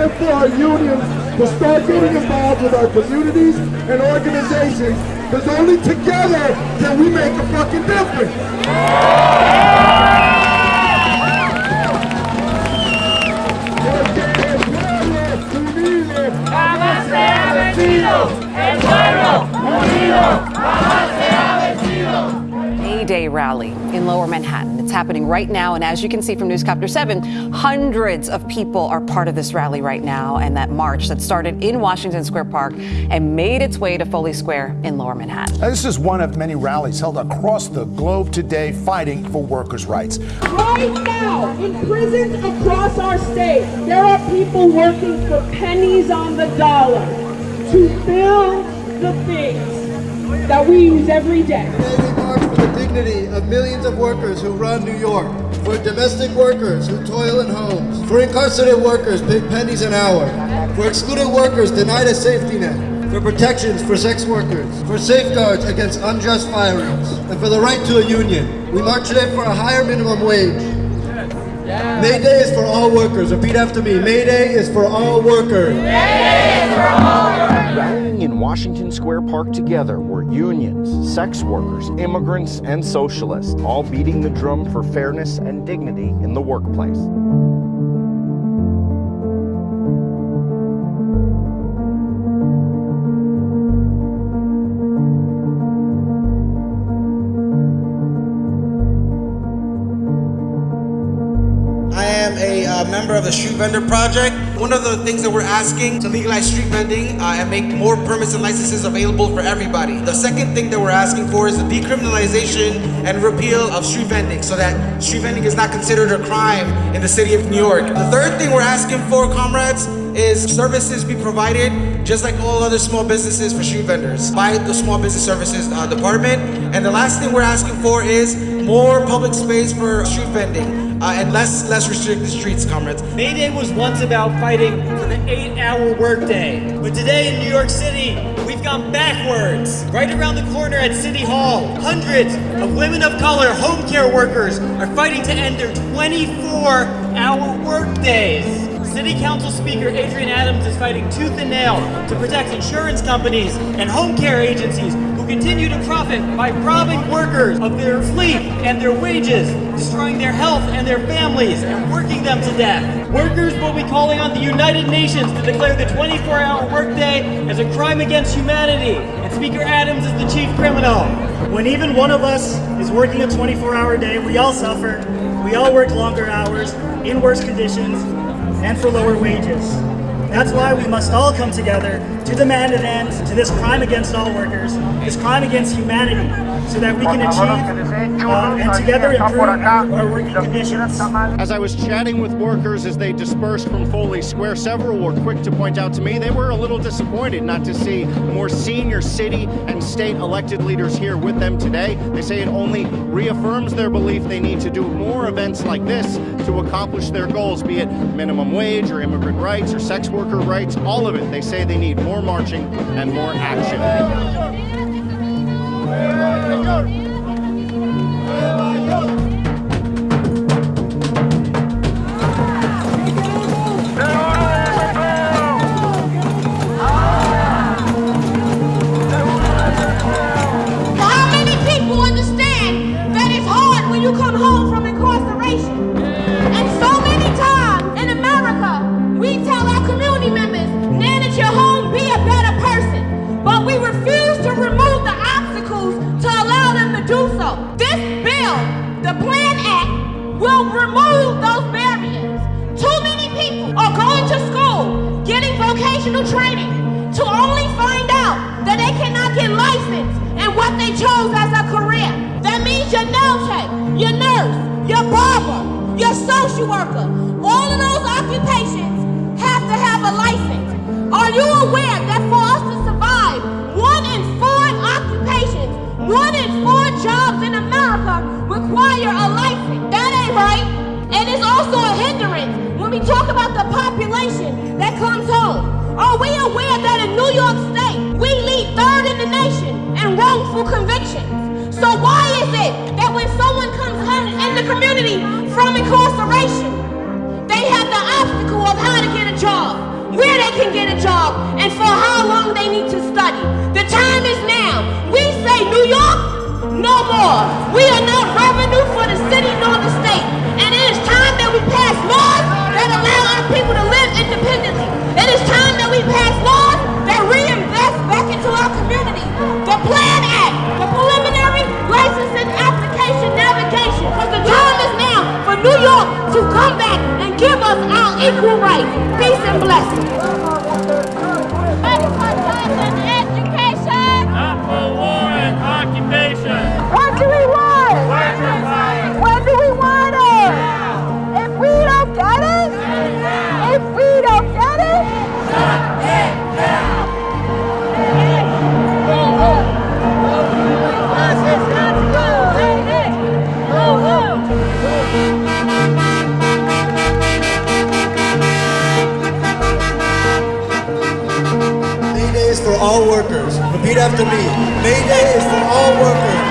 time for our unions to start getting involved with our communities and organizations. Because only together can we make a fucking difference. May Day rally. in lower Manhattan. It's happening right now. And as you can see from Newscopter 7, hundreds of people are part of this rally right now and that march that started in Washington Square Park and made its way to Foley Square in lower Manhattan. Now, this is one of many rallies held across the globe today fighting for workers' rights. Right now, in prisons across our state, there are people working for pennies on the dollar to fill the things that we use every day. The dignity of millions of workers who run New York, for domestic workers who toil in homes, for incarcerated workers paid pennies an hour, for excluded workers denied a safety net, for protections for sex workers, for safeguards against unjust firings, and for the right to a union. We march today for a higher minimum wage. May Day is for all workers. Repeat after me. May Day is for all workers. Rallying in Washington Square Park together were unions, sex workers, immigrants, and socialists, all beating the drum for fairness and dignity in the workplace. A member of the Street Vendor Project. One of the things that we're asking to legalize street vending uh, and make more permits and licenses available for everybody. The second thing that we're asking for is the decriminalization and repeal of street vending so that street vending is not considered a crime in the city of New York. The third thing we're asking for, comrades, is services be provided just like all other small businesses for street vendors by the Small Business Services uh, Department. And the last thing we're asking for is more public space for street vending uh, and less less restricted streets, comrades. May Day was once about fighting for the eight-hour workday, but today in New York City, we've gone backwards. Right around the corner at City Hall, hundreds of women of color, home care workers, are fighting to end their 24-hour workdays. City Council Speaker Adrienne Adams is fighting tooth and nail to protect insurance companies and home care agencies who continue to profit by robbing workers of their sleep and their wages, destroying their health and their families, and working them to death. Workers will be calling on the United Nations to declare the 24-hour workday as a crime against humanity, and Speaker Adams is the chief criminal. When even one of us is working a 24-hour day, we all suffer. We all work longer hours, in worse conditions, and for lower wages. That's why we must all come together to demand an end to this crime against all workers, this crime against humanity, so that we can achieve uh, and together improve our, working conditions. As I was chatting with workers as they dispersed from Foley Square, several were quick to point out to me they were a little disappointed not to see more senior city and state elected leaders here with them today. They say it only reaffirms their belief they need to do more events like this to accomplish their goals, be it minimum wage or immigrant rights or sex worker rights, all of it. They say they need more marching and more action. How many people understand that it's hard when you come home This bill, the Plan Act, will remove those barriers. Too many people are going to school, getting vocational training, to only find out that they cannot get licensed in what they chose as a career. That means your nail tech, your nurse, your barber, your social worker, all of those occupations have to have a license. Are you aware wrongful convictions. So why is it that when someone comes home in the community from incarceration, they have the obstacle of how to get a job, where they can get a job, and for how long they need to study. The time is now. We say New York, no more. We are not revenue equal rights, peace and blessings. all workers. Repeat after me. May Day is for all workers.